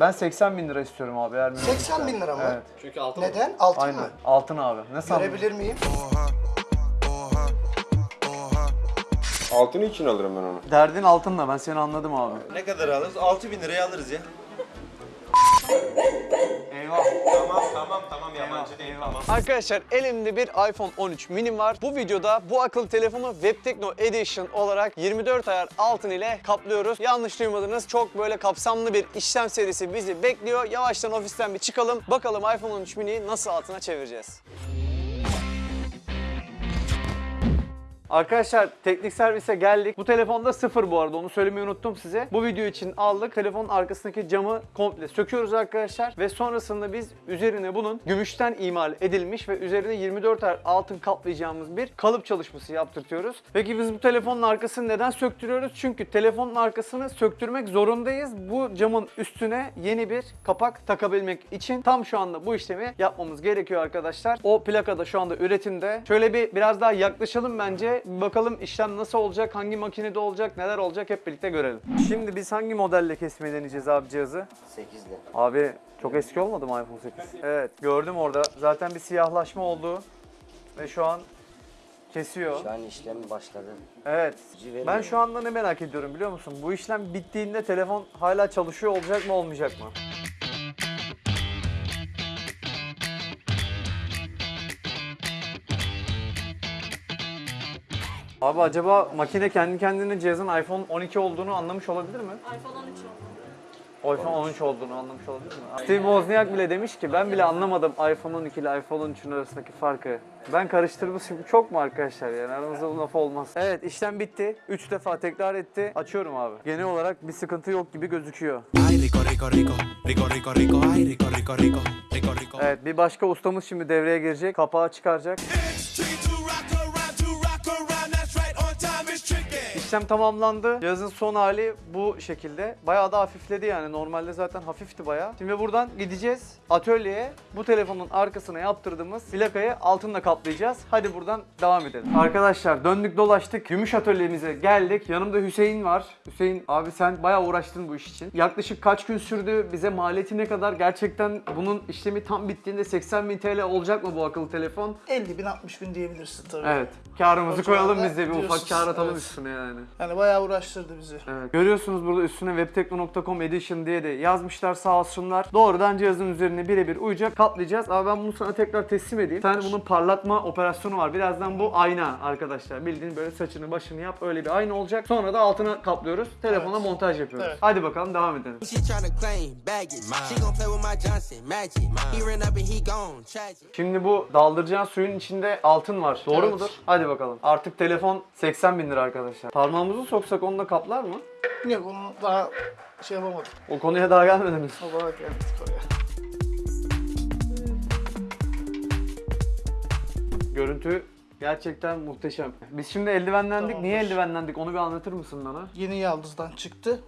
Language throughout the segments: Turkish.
Ben 80 bin lira istiyorum abi eğer mümkünse. 80 bin lira mı? Evet. Çünkü altın Neden? Altın Aynen. mı? Altın abi. Ne sandın? Görebilir miyim? Altını için alırım ben onu. Derdin altınla ben seni anladım abi. Ne kadar alırız? 6000 liraya alırız ya. Eyvah. Tamam tamam tamam yabancı değil tamam. Arkadaşlar elimde bir iPhone 13 mini var. Bu videoda bu akıllı telefonu WebTekno Edition olarak 24 ayar altın ile kaplıyoruz. Yanlış duymadınız. Çok böyle kapsamlı bir işlem serisi bizi bekliyor. Yavaştan ofisten bir çıkalım. Bakalım iPhone 13 mini'yi nasıl altına çevireceğiz. Arkadaşlar teknik servise geldik. Bu telefonda sıfır bu arada onu söylemeyi unuttum size. Bu video için aldık. Telefonun arkasındaki camı komple söküyoruz arkadaşlar. Ve sonrasında biz üzerine bunun gümüşten imal edilmiş ve üzerine 24 ayar altın kaplayacağımız bir kalıp çalışması yaptırtıyoruz. Peki biz bu telefonun arkasını neden söktürüyoruz? Çünkü telefonun arkasını söktürmek zorundayız. Bu camın üstüne yeni bir kapak takabilmek için tam şu anda bu işlemi yapmamız gerekiyor arkadaşlar. O plaka da şu anda üretimde. Şöyle bir biraz daha yaklaşalım bence. Bakalım işlem nasıl olacak, hangi makinede olacak, neler olacak hep birlikte görelim. Şimdi biz hangi modelle kesmeyi deneyeceğiz abi cihazı? 8'li. Abi çok eski olmadı mı iPhone 8? Evet gördüm orada. Zaten bir siyahlaşma oldu. Ve şu an kesiyor. Şu an işlem başladı. Evet. Ben şu anda ne merak ediyorum biliyor musun? Bu işlem bittiğinde telefon hala çalışıyor olacak mı olmayacak mı? Abi acaba makine kendi kendine cihazın iPhone 12 olduğunu anlamış olabilir mi? iPhone 13 oldu. iPhone 13 olduğunu anlamış olabilir mi? Steve Wozniak bile demiş ki ben bile anlamadım iPhone 12 ile iPhone 13'ün arasındaki farkı. Ben karıştırmışım. Çok mu arkadaşlar yani aramızda bu laf olmaz. Evet işlem bitti. 3 defa tekrar etti. Açıyorum abi. Genel olarak bir sıkıntı yok gibi gözüküyor. Ay, rico, rico, rico, rico, rico, rico, ay, rico, rico, rico, rico, rico. Evet bir başka ustamız şimdi devreye girecek. Kapağı çıkaracak. Tricky İşlem tamamlandı. Cihazın son hali bu şekilde. Bayağı da hafifledi yani. Normalde zaten hafifti bayağı. Şimdi buradan gideceğiz atölyeye. Bu telefonun arkasına yaptırdığımız plakayı altınla kaplayacağız. Hadi buradan devam edelim. Arkadaşlar döndük dolaştık. Gümüş atölyemize geldik. Yanımda Hüseyin var. Hüseyin abi sen bayağı uğraştın bu iş için. Yaklaşık kaç gün sürdü? Bize maliyeti ne kadar? Gerçekten bunun işlemi tam bittiğinde 80 bin TL olacak mı bu akıllı telefon? 50 bin 60 bin diyebilirsin tabii. Evet. Karımızı koyalım biz de bir ufak kar atalım üstüne yani. Yani bayağı uğraştırdı bizi. Evet. Görüyorsunuz burada üstüne webtekno.com edition diye de yazmışlar sağ olsunlar. Doğrudan cihazın üzerine birebir uyacak. Kaplayacağız. Ama ben bunu sana tekrar teslim edeyim. Tane bunun parlatma operasyonu var. Birazdan bu ayna arkadaşlar. Bildiğin böyle saçını başını yap. Öyle bir ayna olacak. Sonra da altına kaplıyoruz. Telefona Evet. montaj yapıyoruz. Evet. Hadi bakalım devam edelim. Şimdi bu daldıracağın suyun içinde altın var. Doğru Evet. mudur? Hadi bakalım. Artık telefon 80 bin lira arkadaşlar. Parmağımızı soksak onunla kaplar mı? Yok onu daha şey yapamadık. O konuya daha gelmediniz. Olarak geldik oraya. Görüntü gerçekten muhteşem. Biz şimdi eldivenlendik. Tamamdır. Niye eldivenlendik? Onu bir anlatır mısın bana? Yeni yaldızdan çıktı.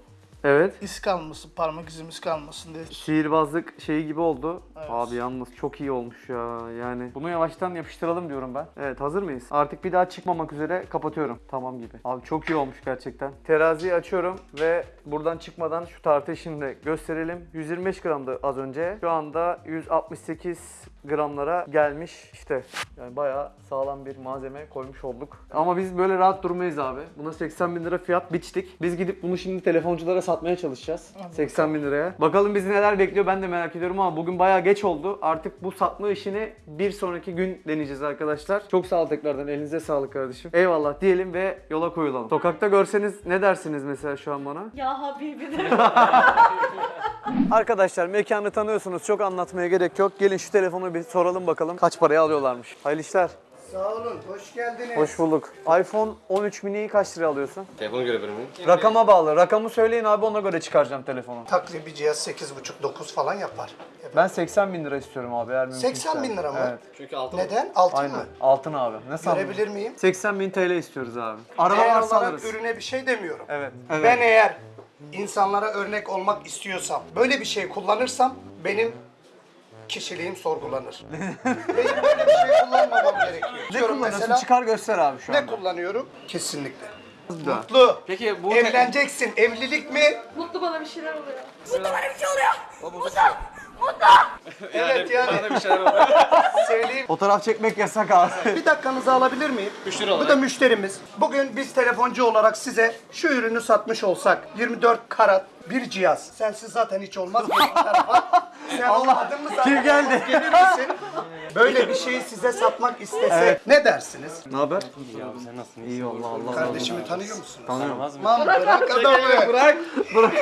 Evet. İz kalmasın, parmak izimiz kalmasın diye. Sihirbazlık şeyi gibi oldu. Evet. Abi yalnız çok iyi olmuş ya. Yani bunu yavaştan yapıştıralım diyorum ben. Evet hazır mıyız? Artık bir daha çıkmamak üzere kapatıyorum. Tamam gibi. Abi çok iyi olmuş gerçekten. Teraziyi açıyorum ve buradan çıkmadan şu tartı işini de gösterelim. 125 gramdı az önce. Şu anda 168 gramlara gelmiş. İşte yani bayağı sağlam bir malzeme koymuş olduk. Ama biz böyle rahat durmayız abi. Buna 80 bin lira fiyat biçtik. Biz gidip bunu şimdi telefonculara satmaya çalışacağız. 80 bin liraya. Bakalım bizi neler bekliyor ben de merak ediyorum ama bugün bayağı geç oldu. Artık bu satma işini bir sonraki gün deneyeceğiz arkadaşlar. Çok sağ ol tekrardan. Elinize sağlık kardeşim. Eyvallah diyelim ve yola koyulalım. Sokakta görseniz ne dersiniz mesela şu an bana? Ya Habibi de. Arkadaşlar mekanı tanıyorsunuz. Çok anlatmaya gerek yok. Gelin şu telefonu bir soralım bakalım. Kaç paraya alıyorlarmış. Hayırlı işler. Sağ olun, hoş geldiniz. Hoş bulduk. iPhone 13 mini'yi kaç liraya alıyorsun? Telefonu görebilir miyim? Rakama bağlı. Rakamı söyleyin abi ona göre çıkaracağım telefonu. Takribi cihaz 8,5-9 falan yapar. Ben 80 bin lira istiyorum abi eğer mümkünse. 80 bin lira mı? Evet. Çünkü altın Neden? Altın Aynen. mı? Altın abi. Ne sandın? Görebilir miyim? 80 bin TL istiyoruz abi. Araba Değer varsa olarak alırız. ürüne bir şey demiyorum. Evet. Ben eğer insanlara örnek olmak istiyorsam, böyle bir şey kullanırsam benim kişiliğim sorgulanır. benim böyle bir şey kullanmamam gerekiyor. Ne Diyorum kullanıyorsun? mesela, Çıkar göster abi şu ne anda. kullanıyorum? Kesinlikle. Mutlu. Peki bu Evleneceksin. Evlilik mi? Mutlu bana bir şeyler oluyor. Evet yani. bir şeyler oluyor. Söyleyeyim. Fotoğraf çekmek yasak abi. Bir dakikanızı alabilir miyim? Müşteri Bu olarak. da müşterimiz. Bugün biz telefoncu olarak size şu ürünü satmış olsak 24 karat bir cihaz. Sensiz zaten hiç olmaz. Sen olmadın mı zaten? Kim geldi? Gelir misin? Böyle bir şeyi size satmak istesek ne dersiniz? Ne haber? Sen nasılsın? İyi Allah Allah. Kardeşimi tanıyor musun? Tanımaz mı? Aman bırak adamı. Bırak. Bırak.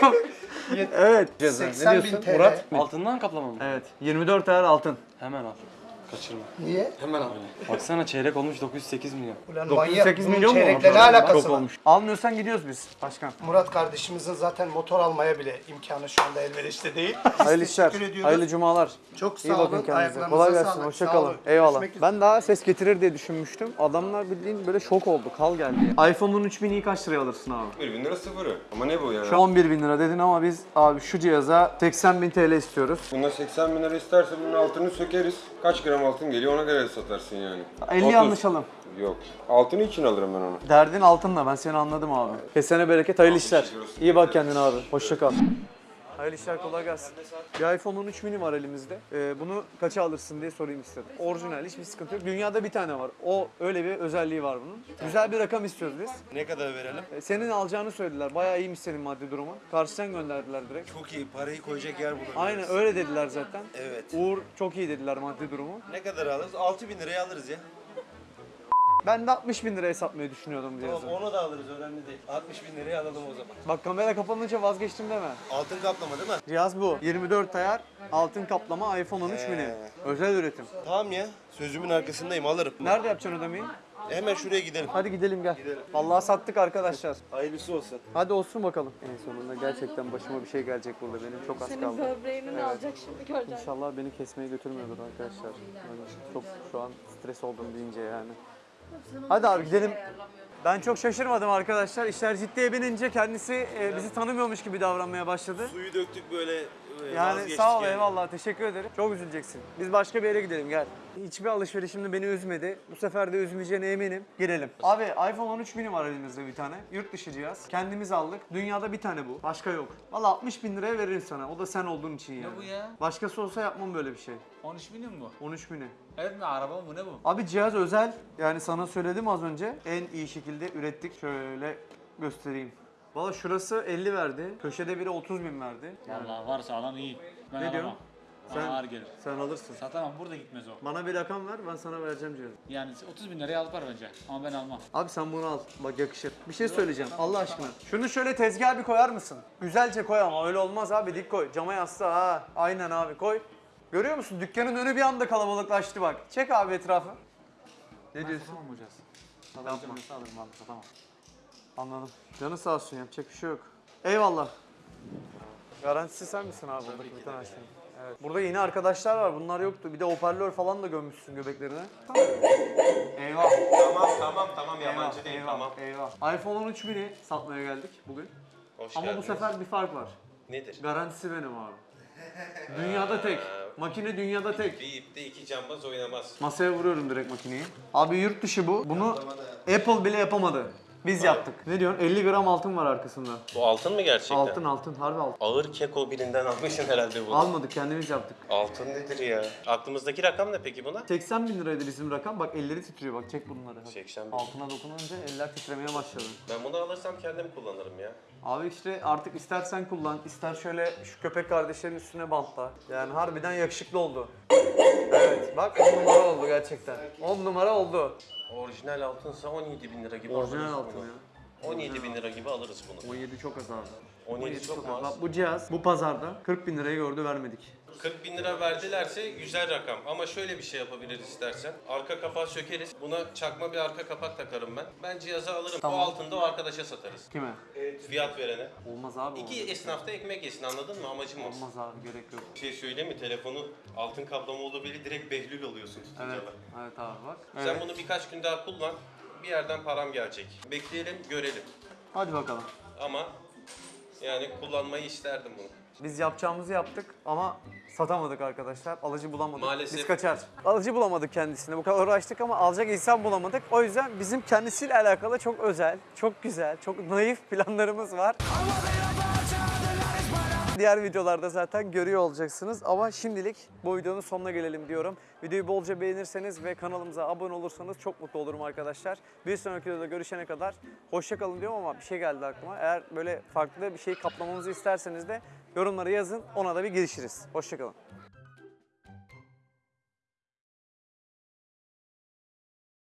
evet. 80 bin TL. Murat? Altından kaplama mı? Evet. 24 ayar altın. Hemen al. Kaçırma. Niye? Hemen al. Baksana çeyrek olmuş 908 milyon. Ulan 908 bunun milyon mu? çeyrekle ne alakası Çok var? olmuş. Almıyorsan gidiyoruz biz başkan. Murat kardeşimizin zaten motor almaya bile imkanı şu anda elverişte değil. Hayırlı işler. Hayırlı cumalar. Çok sağ İyi bakın olun. kendinize. Ayaklarınıza Kolay gelsin. sağlık. Hoşça Sağ kalın. olun. Eyvallah. Görüşmek üzere. Ben daha ses getirir diye düşünmüştüm. Adamlar bildiğin böyle şok oldu. Kal geldi. iPhone'un 3000'i kaç liraya alırsın abi? 1 bin lira sıfırı. Ama ne bu ya? Şu 11 bin lira dedin ama biz abi şu cihaza 80 bin TL istiyoruz. Bunda 80 bin lira isterse bunun altını sökeriz. Kaç gram altın geliyor ona göre satarsın yani. 50 30. anlaşalım. Yok. Altını için alırım ben onu. Derdin altınla ben seni anladım abi. Kesene bereket hayırlı işler. İyi bak kendine abi. Hoşça kal. Hayırlı işler kolay gelsin. Bir iPhone 13 mini var elimizde. Ee, bunu kaça alırsın diye sorayım istedim. Orijinal hiçbir sıkıntı yok. Dünyada bir tane var. O öyle bir özelliği var bunun. Güzel bir rakam istiyoruz biz. Ne kadar verelim? Ee, senin alacağını söylediler. Bayağı iyiymiş senin maddi durumun. Karşıdan gönderdiler direkt. Çok iyi. Parayı koyacak yer buluruz. Aynen öyle dediler zaten. Evet. Uğur çok iyi dediler maddi durumu. Ne kadar alırız? 6 bin liraya alırız ya. Ben de 60 bin liraya satmayı düşünüyordum cihazı. Onu da alırız önemli değil. 60 bin liraya alalım o zaman. Bak kamera kapanınca vazgeçtim deme. Altın kaplama değil mi? Cihaz bu. 24 ayar, altın kaplama, iPhone 13 mini. Özel üretim. Tamam ya. Sözümün arkasındayım alırım. Nerede yapacaksın ödemeyi? Hemen şuraya gidelim. Hadi gidelim gel. Vallahi sattık arkadaşlar. Hayırlısı olsun. Hadi olsun bakalım. En sonunda gerçekten başıma bir şey gelecek burada. Benim çok az Senin kaldı. böbreğini alacak şimdi göreceksin. İnşallah beni kesmeye götürmüyordur arkadaşlar. Çok şu an stres oldum deyince yani. Hadi abi gidelim. Ben çok şaşırmadım arkadaşlar. İşler ciddiye binince kendisi e, bizi tanımıyormuş gibi davranmaya başladı. Suyu döktük böyle Yani vazgeçtik sağ ol yani. eyvallah teşekkür ederim. Çok üzüleceksin. Biz başka bir yere gidelim gel. Hiçbir alışverişimde beni üzmedi. Bu sefer de üzmeyeceğine eminim. Girelim. Abi iPhone 13 mini var elimizde bir tane. Yurt dışı cihaz. Kendimiz aldık. Dünyada bir tane bu. Başka yok. Valla 60 bin liraya veririm sana. O da sen olduğun için yani. bu ya? Başkası olsa yapmam böyle bir şey. 13 milyon mu? 13 mini. Evet mi? Araba mı? Bu ne bu? Abi cihaz özel. Yani sana söyledim az önce. En iyi şekilde ürettik. Şöyle göstereyim. Valla şurası 50 verdi. Köşede biri 30 bin verdi. Yani Vallahi varsa alan iyi. Ben Ne alamam. diyorsun? Bana Sen- ağır gelir. sen alırsın. Satamam burada gitmez o. Bana bir rakam ver ben sana vereceğim cihazı. Yani 30 bin liraya alıp var bence. Ama ben almam. Abi sen bunu al. Bak yakışır. Bir şey söyleyeceğim Allah aşkına. Şunu şöyle tezgaha bir koyar mısın? Güzelce koy ama öyle olmaz abi dik koy. Cama yasla ha. Aynen abi koy. Görüyor musun? Dükkanın önü bir anda kalabalıklaştı bak. Çek abi etrafı. Ne diyorsun? Satamam. Nasıl alırım abi satamam. Anladım. Canı sağ olsun yapacak bir şey yok. Eyvallah. Garantisi sen misin abi buradaki bütün her şeyin? Evet. Burada yeni arkadaşlar var. Bunlar yoktu. Bir de hoparlör falan da gömmüşsün göbeklerine. Eyvah. Tamam tamam tamam yabancı Eyvah, değil eyvah, tamam. eyvah. iPhone 13 mini satmaya geldik bugün. Hoş Ama bu geldiniz. sefer bir fark var. Nedir? Garantisi benim abi. Dünyada tek. Makine dünyada tek. Bir ipte iki cambaz oynamaz. Masaya vuruyorum direkt makineyi. Abi yurt dışı bu. Bunu Apple bile yapamadı. Biz yaptık. Ne diyorsun? 50 gram altın var arkasında. Bu altın mı gerçekten? Altın altın harbi altın. Ağır keko birinden almışsın herhalde bunu. Almadık kendimiz yaptık. Altın nedir ya? Aklımızdaki rakam ne peki buna? 80 bin liraydı bizim rakam. Bak elleri titriyor bak çek bunları. 80 bin. Altına dokununca eller titremeye başladı. Ben bunu alırsam kendim kullanırım ya. Abi işte artık istersen kullan, ister şöyle şu köpek kardeşlerin üstüne bantla. Yani harbiden yakışıklı oldu. Evet bak 10 numara oldu gerçekten. 10 numara oldu. Orijinal altınsa 17 bin lira gibi Orijinal alırız altın bunu. ya. 17 bin lira gibi alırız bunu. 17 çok az abi. 17 çok mu Bak az? bu cihaz bu pazarda 40 bin lirayı gördü vermedik. 40 bin lira verdilerse güzel rakam. Ama şöyle bir şey yapabiliriz istersen. Arka kapağı sökeriz. Buna çakma bir arka kapak takarım ben. Ben cihazı alırım. Tamam. O altında o arkadaşa satarız. Kime? Fiyat verene. Olmaz abi. İki esnaf da ekmek yesin anladın mı? Amacım o. Olmaz abi gerek yok. Bir şey söyleyeyim mi? Telefonu altın kaplama olduğu belli direkt behlül oluyorsun tutunca Evet. bak. Evet abi bak. Sen Evet. bunu birkaç gün daha kullan. Bir yerden param gelecek. Bekleyelim, görelim. Hadi bakalım. Ama yani kullanmayı isterdim bunu. Biz yapacağımızı yaptık ama satamadık arkadaşlar. Alıcı bulamadık. Maalesef. Biz kaçar. Alıcı bulamadık kendisine. Bu kadar uğraştık ama alacak insan bulamadık. O yüzden bizim kendisiyle alakalı çok özel, çok güzel, çok naif planlarımız var. Diğer videolarda zaten görüyor olacaksınız ama şimdilik bu videonun sonuna gelelim diyorum. Videoyu bolca beğenirseniz ve kanalımıza abone olursanız çok mutlu olurum arkadaşlar. Bir sonraki videoda görüşene kadar hoşça kalın diyorum ama bir şey geldi aklıma. Eğer böyle farklı bir şey kaplamamızı isterseniz de yorumlara yazın ona da bir girişiriz. Hoşça kalın.